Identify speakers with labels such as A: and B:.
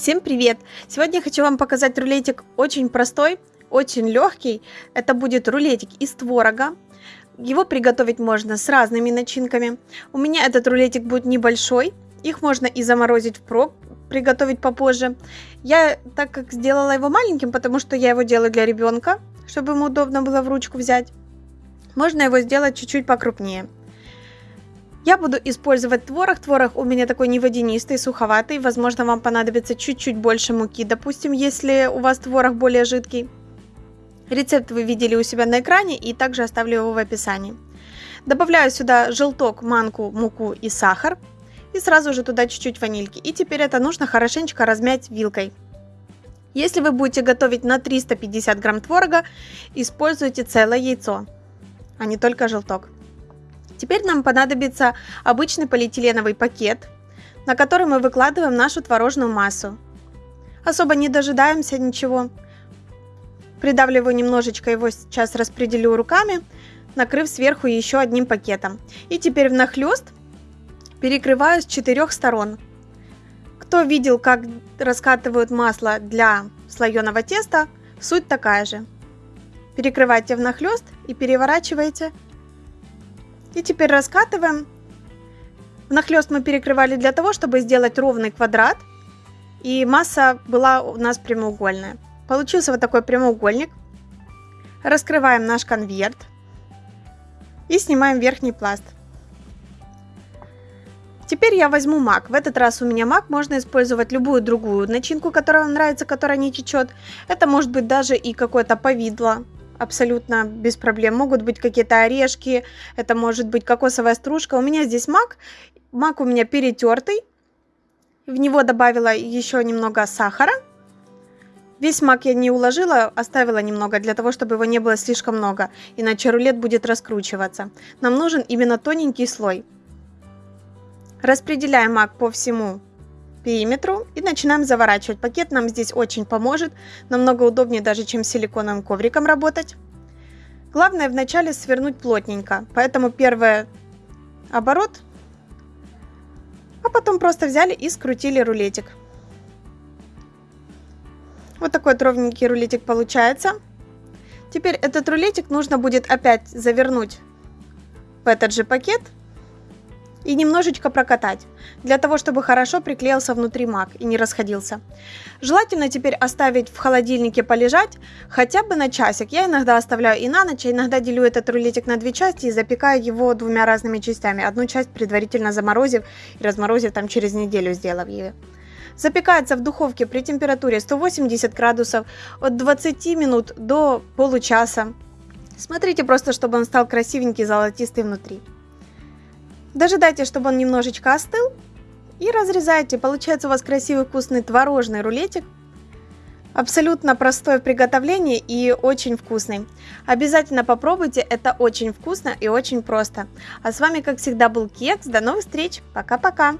A: Всем привет! Сегодня я хочу вам показать рулетик очень простой, очень легкий. Это будет рулетик из творога. Его приготовить можно с разными начинками. У меня этот рулетик будет небольшой. Их можно и заморозить впрок, приготовить попозже. Я так как сделала его маленьким, потому что я его делаю для ребенка, чтобы ему удобно было в ручку взять. Можно его сделать чуть-чуть покрупнее. Я буду использовать творог. Творог у меня такой не водянистый, суховатый. Возможно, вам понадобится чуть-чуть больше муки, допустим, если у вас творог более жидкий. Рецепт вы видели у себя на экране и также оставлю его в описании. Добавляю сюда желток, манку, муку и сахар. И сразу же туда чуть-чуть ванильки. И теперь это нужно хорошенечко размять вилкой. Если вы будете готовить на 350 грамм творога, используйте целое яйцо, а не только желток. Теперь нам понадобится обычный полиэтиленовый пакет, на который мы выкладываем нашу творожную массу. Особо не дожидаемся ничего. Придавливаю немножечко его, сейчас распределю руками, накрыв сверху еще одним пакетом. И теперь внахлёст перекрываю с четырех сторон. Кто видел, как раскатывают масло для слоеного теста, суть такая же. Перекрывайте внахлёст и переворачивайте и теперь раскатываем. Внахлёст мы перекрывали для того, чтобы сделать ровный квадрат. И масса была у нас прямоугольная. Получился вот такой прямоугольник. Раскрываем наш конверт. И снимаем верхний пласт. Теперь я возьму мак. В этот раз у меня мак. Можно использовать любую другую начинку, которая вам нравится, которая не течет. Это может быть даже и какое-то повидло абсолютно без проблем. Могут быть какие-то орешки, это может быть кокосовая стружка. У меня здесь мак. Мак у меня перетертый. В него добавила еще немного сахара. Весь мак я не уложила, оставила немного, для того, чтобы его не было слишком много, иначе рулет будет раскручиваться. Нам нужен именно тоненький слой. Распределяем мак по всему периметру и начинаем заворачивать. Пакет нам здесь очень поможет, намного удобнее даже, чем силиконовым ковриком работать. Главное вначале свернуть плотненько, поэтому первый оборот, а потом просто взяли и скрутили рулетик. Вот такой ровненький рулетик получается. Теперь этот рулетик нужно будет опять завернуть в этот же пакет и немножечко прокатать, для того, чтобы хорошо приклеился внутри мак и не расходился. Желательно теперь оставить в холодильнике полежать хотя бы на часик. Я иногда оставляю и на ночь, а иногда делю этот рулетик на две части и запекаю его двумя разными частями. Одну часть предварительно заморозив и разморозив там через неделю, сделав ее. Запекается в духовке при температуре 180 градусов от 20 минут до получаса. Смотрите просто, чтобы он стал красивенький, золотистый внутри. Дожидайте, чтобы он немножечко остыл. И разрезайте. Получается у вас красивый вкусный творожный рулетик. Абсолютно простое в приготовлении и очень вкусный. Обязательно попробуйте, это очень вкусно и очень просто. А с вами, как всегда, был Кекс. До новых встреч. Пока-пока.